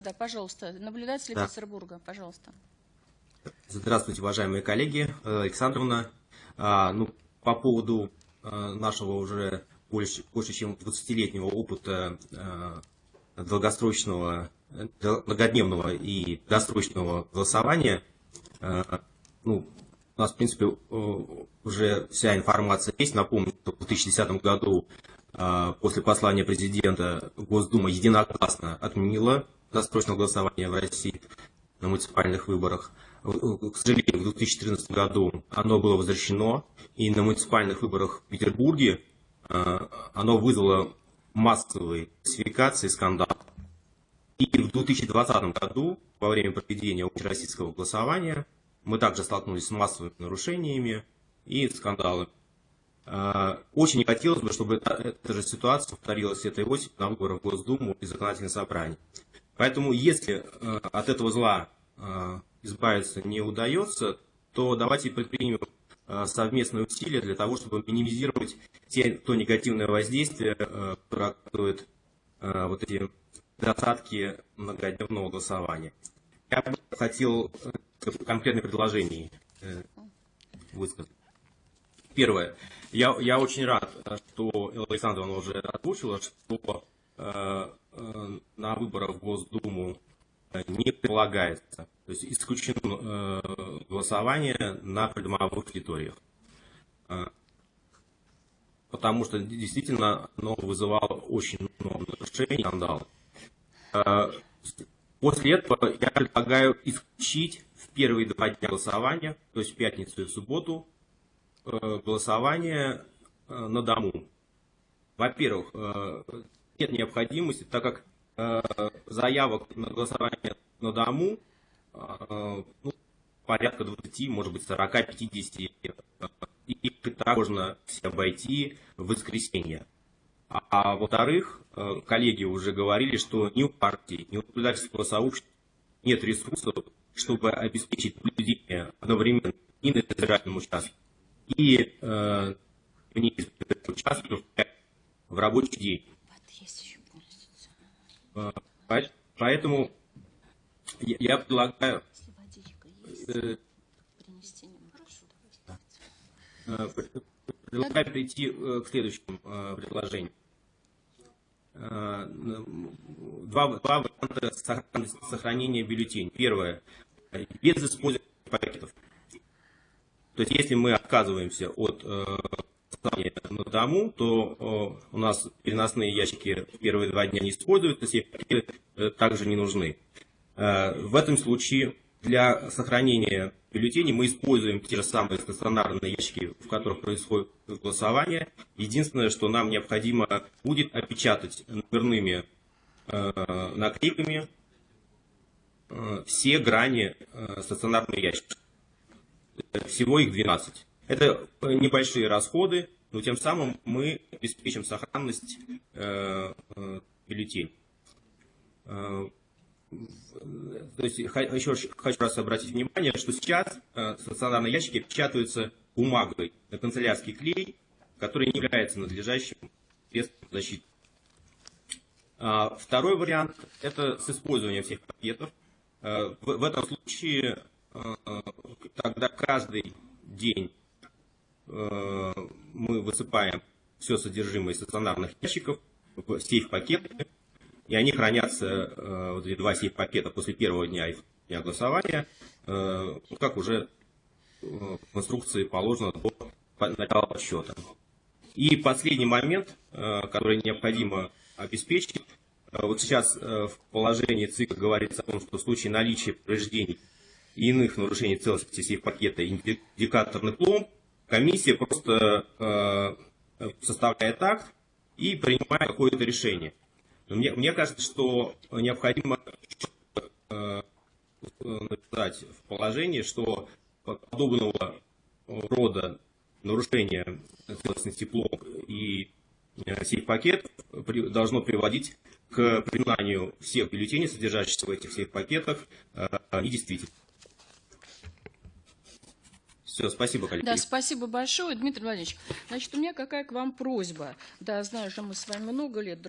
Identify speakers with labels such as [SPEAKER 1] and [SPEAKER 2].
[SPEAKER 1] Да, пожалуйста, наблюдатель
[SPEAKER 2] Да.
[SPEAKER 1] Петербурга, пожалуйста.
[SPEAKER 2] Здравствуйте, уважаемые коллеги. Э, Александровна, а, ну, по поводу а, нашего уже больше, больше чем 20-летнего опыта а, долгосрочного, э, многодневного и досрочного голосования, ну, у нас, в принципе, э, уже вся информация есть. Напомню, что в 2010 году после послания президента Госдума единогласно отменила досрочное голосование в России на муниципальных выборах. К сожалению, в 2014 году оно было возвращено, и на муниципальных выборах в Петербурге э, оно вызвало массовые классификации, скандал. И в 2020 году, во время проведения общероссийского голосования, мы также столкнулись с массовыми нарушениями и скандалами. Э, Очень не хотелось бы, чтобы эта, эта же ситуация повторилась этой осенью на выборах в Госдуму и законодательное собрание. Поэтому, если э, от этого зла э, избавиться не удается, то давайте предпримем э, совместные усилия для того, чтобы минимизировать те, то негативное воздействие, которое оказывает э, вот эти недостатки многодневного голосования. Я бы хотел конкретные предложения высказать. Первое. Я, я очень рад, что Александровна уже озвучила, что на выборах в Госдуму не прилагается. То есть исключено э, голосование на придомовых территориях. Э, потому что действительно оно вызывало очень много нарушений, скандалов. Э, после этого я предлагаю исключить в первые два дня голосования, то есть в пятницу и в субботу, э, голосование э, на дому. Во-первых, э, нет необходимости, так как э, заявок на голосование на дому э, ну, порядка 20, может быть 40, 50, э, и так можно все обойти в воскресенье. А, а во-вторых, э, коллеги уже говорили, что ни у партии, ни у наблюдательского сообщества нет ресурсов, чтобы обеспечить наблюдение одновременно и на избирательном участке, и э, в рабочий день. По- Поэтому я предлагаю э, предлагаю перейти э, к следующему э, предложению. Два, два варианта сохранения бюллетеней. Первое. Без использования пакетов. То есть, если мы отказываемся от голосования на дому, то э, у нас переносные ящики первые два дня не используются, пакеты э, также не нужны. Э, в этом случае для сохранения бюллетеней мы используем те же самые стационарные ящики, в которых происходит голосование. Единственное, что нам необходимо будет опечатать номерными наклейками все грани стационарного ящика. Всего их 12. Это э, небольшие расходы, но тем самым мы обеспечим сохранность э, э, бюллетеней. Э, в- То есть, еще хочу раз обратить внимание, что сейчас э, стационарные ящики печатаются бумагой на канцелярский клей, который не является надлежащим средством защиты. А, Второй вариант – это с использованием всех пакетов. Э, В, этом случае э, тогда каждый день э, мы высыпаем все содержимое стационарных ящиков в сейф-пакеты, и они хранятся, э, вот эти два сейф-пакета после первого дня их дня голосования, э, как уже э, в инструкции положено до начала подсчета. И последний момент, э, который необходимо обеспечить, э, вот сейчас э, в положении ЦИК говорится о том, что в случае наличия повреждений и иных нарушений целостности сейф-пакета индикаторных пломб, комиссия просто э, составляет акт и принимает какое-то решение. Мне, мне кажется, что необходимо э, написать в положении, что подобного рода нарушение целостности пломб и э, сейф-пакет при- должно приводить к признанию всех бюллетеней, содержащихся в этих сейф-пакетах, э, недействительными. Все, спасибо, коллеги.
[SPEAKER 1] Да, спасибо большое, Дмитрий Владимирович. Значит, у меня какая к вам просьба. Да, знаю, что мы с вами много лет друг